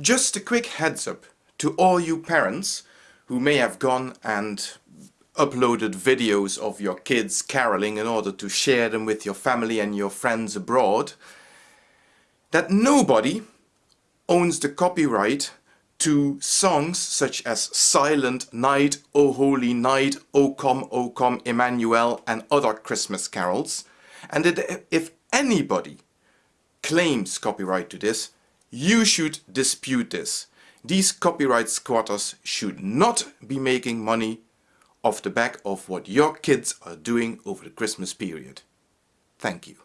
Just a quick heads up to all you parents who may have gone and uploaded videos of your kids caroling in order to share them with your family and your friends abroad that nobody owns the copyright to songs such as Silent Night, O Holy Night, O Come, O Come, Emmanuel and other Christmas carols. And that if anybody claims copyright to this, you should dispute this. These copyright squatters should not be making money off the back of what your kids are doing over the Christmas period. Thank you.